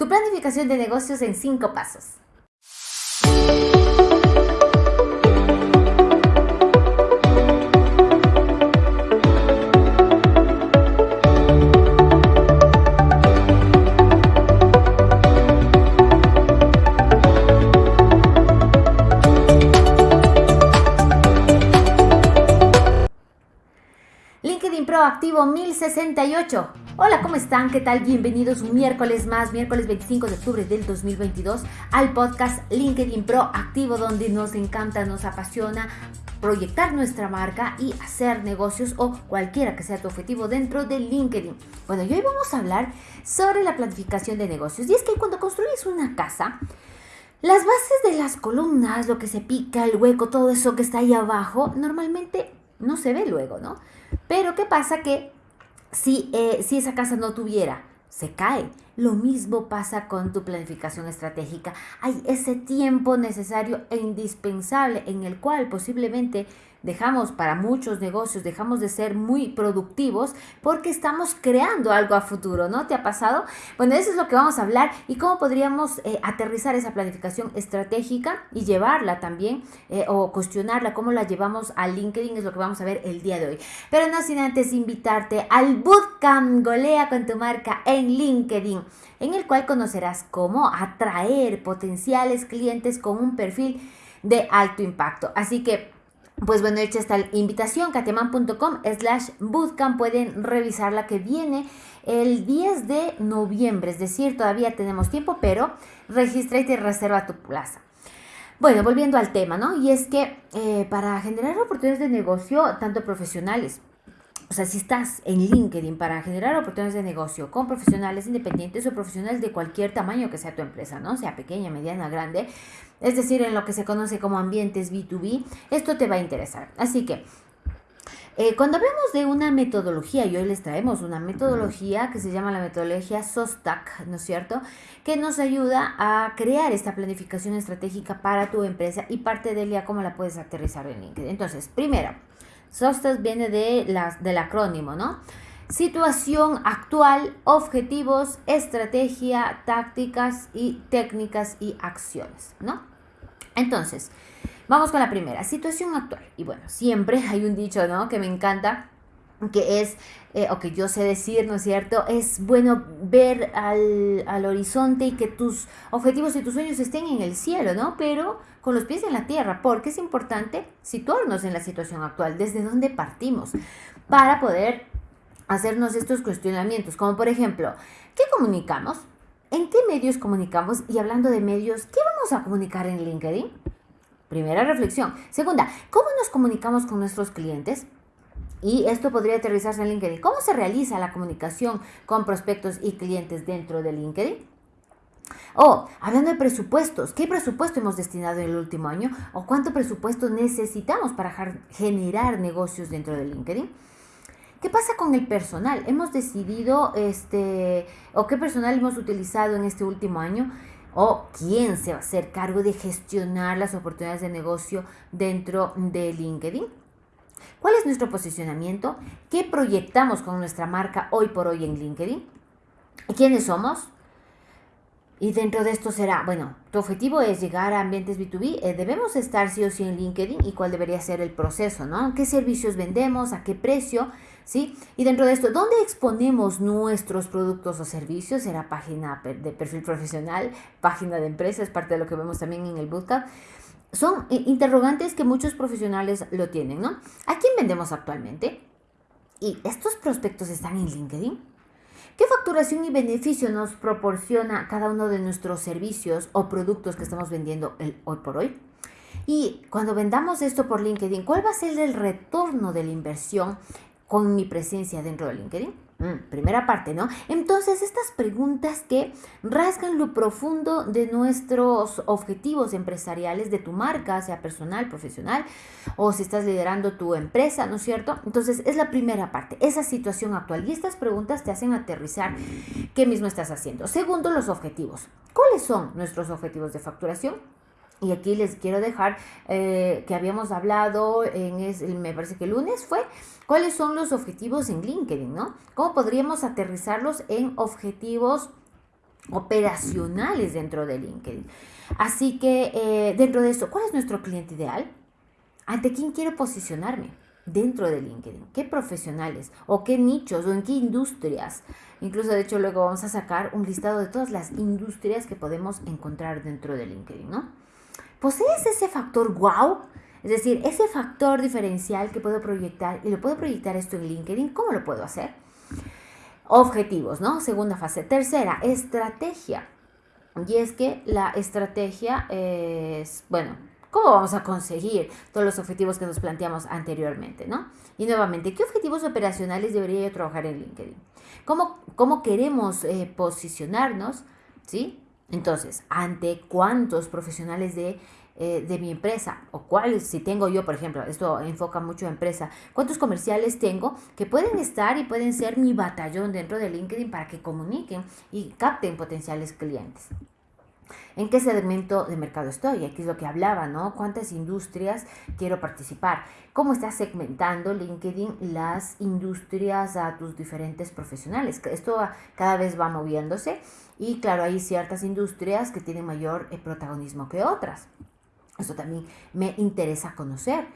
Tu planificación de negocios en cinco pasos. LinkedIn Pro activo 1068. Hola, ¿cómo están? ¿Qué tal? Bienvenidos un miércoles más, miércoles 25 de octubre del 2022, al podcast LinkedIn Pro activo, donde nos encanta, nos apasiona proyectar nuestra marca y hacer negocios o cualquiera que sea tu objetivo dentro de LinkedIn. Bueno, y hoy vamos a hablar sobre la planificación de negocios. Y es que cuando construyes una casa, las bases de las columnas, lo que se pica, el hueco, todo eso que está ahí abajo, normalmente no se ve luego, ¿no? Pero ¿qué pasa? Que si, eh, si esa casa no tuviera, se cae. Lo mismo pasa con tu planificación estratégica. Hay ese tiempo necesario e indispensable en el cual posiblemente dejamos para muchos negocios, dejamos de ser muy productivos porque estamos creando algo a futuro, ¿no? ¿Te ha pasado? Bueno, eso es lo que vamos a hablar y cómo podríamos eh, aterrizar esa planificación estratégica y llevarla también eh, o cuestionarla, cómo la llevamos a LinkedIn, es lo que vamos a ver el día de hoy. Pero no sin antes invitarte al Bootcamp Golea con tu marca en LinkedIn, en el cual conocerás cómo atraer potenciales clientes con un perfil de alto impacto. Así que pues bueno, hecha esta invitación, cateman.com slash bootcamp, pueden revisar la que viene el 10 de noviembre, es decir, todavía tenemos tiempo, pero registra y te reserva tu plaza. Bueno, volviendo al tema, ¿no? Y es que eh, para generar oportunidades de negocio, tanto profesionales, o sea, si estás en LinkedIn para generar oportunidades de negocio con profesionales independientes o profesionales de cualquier tamaño que sea tu empresa, ¿no? Sea pequeña, mediana, grande, es decir, en lo que se conoce como ambientes B2B, esto te va a interesar. Así que eh, cuando hablamos de una metodología, y hoy les traemos una metodología que se llama la metodología SOSTAC, ¿no es cierto? Que nos ayuda a crear esta planificación estratégica para tu empresa y parte de ella cómo la puedes aterrizar en LinkedIn. Entonces, primero, SOSTAS viene de las, del acrónimo, ¿no? Situación actual, objetivos, estrategia, tácticas y técnicas y acciones, ¿no? Entonces, vamos con la primera, situación actual. Y bueno, siempre hay un dicho, ¿no? Que me encanta, que es, eh, o que yo sé decir, ¿no es cierto? Es bueno ver al, al, horizonte y que tus objetivos y tus sueños estén en el cielo, ¿no? Pero con los pies en la tierra, porque es importante situarnos en la situación actual, desde donde partimos, para poder hacernos estos cuestionamientos, como por ejemplo, ¿qué comunicamos? ¿En qué medios comunicamos? Y hablando de medios, ¿qué vamos a comunicar en LinkedIn? Primera reflexión. Segunda, ¿cómo nos comunicamos con nuestros clientes? Y esto podría aterrizarse en LinkedIn. ¿Cómo se realiza la comunicación con prospectos y clientes dentro de LinkedIn? O, hablando de presupuestos, ¿qué presupuesto hemos destinado en el último año? ¿O cuánto presupuesto necesitamos para generar negocios dentro de LinkedIn? ¿Qué pasa con el personal? Hemos decidido, este, o qué personal hemos utilizado en este último año, o quién se va a hacer cargo de gestionar las oportunidades de negocio dentro de LinkedIn. ¿Cuál es nuestro posicionamiento? ¿Qué proyectamos con nuestra marca hoy por hoy en LinkedIn? ¿Quiénes somos? Y dentro de esto será, bueno, tu objetivo es llegar a ambientes B2B, eh, debemos estar sí o sí en LinkedIn y cuál debería ser el proceso, ¿no? ¿Qué servicios vendemos? ¿A qué precio? ¿Sí? Y dentro de esto, ¿dónde exponemos nuestros productos o servicios? Será página de perfil profesional, página de empresa, es parte de lo que vemos también en el bootcamp. Son interrogantes que muchos profesionales lo tienen, ¿no? ¿A quién vendemos actualmente? ¿Y estos prospectos están en LinkedIn? ¿Qué facturación y beneficio nos proporciona cada uno de nuestros servicios o productos que estamos vendiendo el, hoy por hoy? Y cuando vendamos esto por LinkedIn, ¿cuál va a ser el retorno de la inversión con mi presencia dentro de LinkedIn? Mm, primera parte, ¿no? Entonces, estas preguntas que rasgan lo profundo de nuestros objetivos empresariales, de tu marca, sea personal, profesional, o si estás liderando tu empresa, ¿no es cierto? Entonces, es la primera parte, esa situación actual. Y estas preguntas te hacen aterrizar qué mismo estás haciendo. Segundo, los objetivos. ¿Cuáles son nuestros objetivos de facturación? Y aquí les quiero dejar eh, que habíamos hablado en, es, me parece que el lunes fue, cuáles son los objetivos en LinkedIn, ¿no? ¿Cómo podríamos aterrizarlos en objetivos operacionales dentro de LinkedIn. Así que eh, dentro de esto, ¿cuál es nuestro cliente ideal? ¿Ante quién quiero posicionarme? dentro de LinkedIn, qué profesionales o qué nichos o en qué industrias. Incluso de hecho luego vamos a sacar un listado de todas las industrias que podemos encontrar dentro de LinkedIn, ¿no? ¿Posees ese factor wow? Es decir, ese factor diferencial que puedo proyectar y lo puedo proyectar esto en LinkedIn, ¿cómo lo puedo hacer? Objetivos, ¿no? Segunda fase. Tercera, estrategia. Y es que la estrategia es, bueno, ¿cómo vamos a conseguir todos los objetivos que nos planteamos anteriormente, ¿no? Y nuevamente, ¿qué objetivos operacionales debería yo trabajar en LinkedIn? ¿Cómo, cómo queremos eh, posicionarnos? ¿Sí? Entonces, ¿ante cuántos profesionales de eh, de mi empresa o cuáles, si tengo yo, por ejemplo, esto enfoca mucho a empresa, cuántos comerciales tengo que pueden estar y pueden ser mi batallón dentro de LinkedIn para que comuniquen y capten potenciales clientes. ¿En qué segmento de mercado estoy? Aquí es lo que hablaba, ¿no? ¿Cuántas industrias quiero participar? ¿Cómo estás segmentando LinkedIn las industrias a tus diferentes profesionales? Esto cada vez va moviéndose y claro, hay ciertas industrias que tienen mayor eh, protagonismo que otras. Eso también me interesa conocer.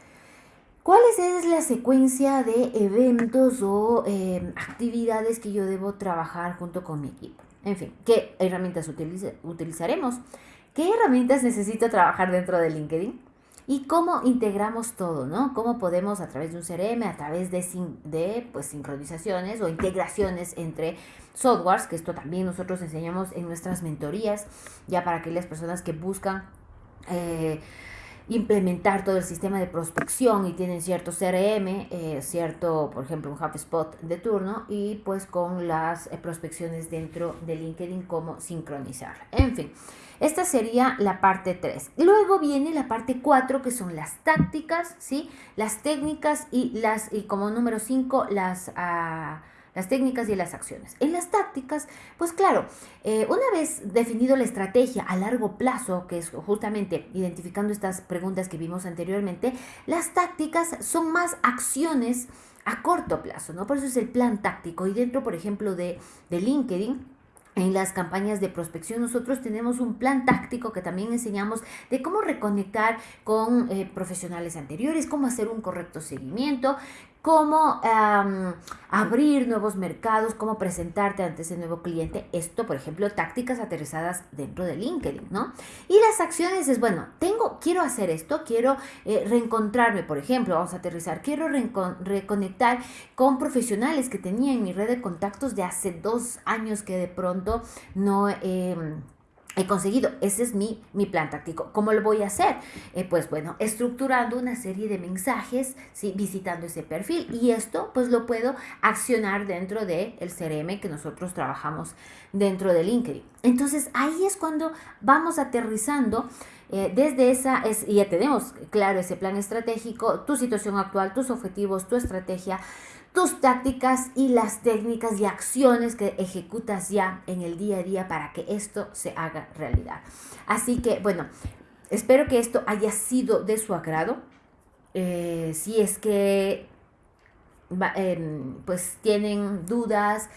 ¿Cuál es la secuencia de eventos o em, actividades que yo debo trabajar junto con mi equipo? En fin, ¿qué herramientas utilizaremos? ¿Qué herramientas necesito trabajar dentro de LinkedIn? Y cómo integramos todo, ¿no? Cómo podemos a través de un CRM, a través de, pues, sincronizaciones o integraciones entre softwares, que esto también nosotros enseñamos en nuestras mentorías, ya para aquellas personas que buscan eh, implementar todo el sistema de prospección y tienen cierto CRM, eh, cierto, por ejemplo, un HubSpot de turno y pues con las eh, prospecciones dentro de LinkedIn, cómo sincronizar. En fin, esta sería la parte 3. Luego viene la parte 4, que son las tácticas, ¿sí? Las técnicas y las, y como número 5, las... Uh, las técnicas y las acciones. En las tácticas, pues claro, eh, una vez definido la estrategia a largo plazo, que es justamente identificando estas preguntas que vimos anteriormente, las tácticas son más acciones a corto plazo, ¿no? Por eso es el plan táctico. Y dentro, por ejemplo, de, de LinkedIn, en las campañas de prospección nosotros tenemos un plan táctico que también enseñamos de cómo reconectar con eh, profesionales anteriores, cómo hacer un correcto seguimiento, cómo abrir nuevos mercados, cómo presentarte ante ese nuevo cliente. Esto, por ejemplo, tácticas aterrizadas dentro de LinkedIn, ¿no? Y las acciones es, bueno, tengo, quiero hacer esto, quiero eh, reencontrarme, por ejemplo, vamos a aterrizar, quiero reconectar con profesionales que tenía en mi red de contactos de hace dos años que de pronto no... Eh, he conseguido. Ese es mi, mi plan táctico. ¿Cómo lo voy a hacer? Eh, pues bueno, estructurando una serie de mensajes, ¿sí? visitando ese perfil y esto pues lo puedo accionar dentro del el CRM que nosotros trabajamos dentro de LinkedIn. Entonces ahí es cuando vamos aterrizando eh, desde esa, es, ya tenemos claro ese plan estratégico, tu situación actual, tus objetivos, tu estrategia, tus tácticas y las técnicas y acciones que ejecutas ya en el día a día para que esto se haga realidad. Así que, bueno, espero que esto haya sido de su agrado. Eh, si es que em, pues tienen dudas,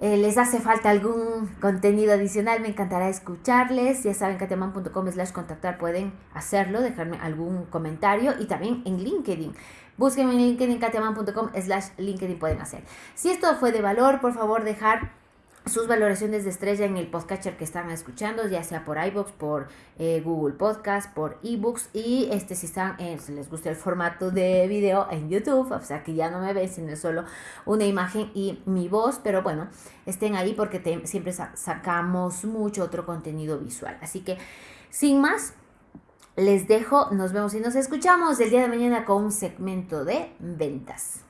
eh, les hace falta algún contenido adicional, me encantará escucharles. Ya saben, kateman.com slash contactar pueden hacerlo, dejarme algún comentario y también en LinkedIn. Búsquenme en LinkedIn, katiaman.com slash LinkedIn pueden hacer. Si esto fue de valor, por favor dejar sus valoraciones de estrella en el podcatcher que están escuchando, ya sea por iBox, por eh, Google Podcast, por eBooks y este si están, si les gusta el formato de video en YouTube, o sea que ya no me ven, sino solo una imagen y mi voz, pero bueno, estén ahí porque siempre sacamos mucho otro contenido visual. Así que sin más, les dejo, nos vemos y nos escuchamos el día de mañana con un segmento de ventas.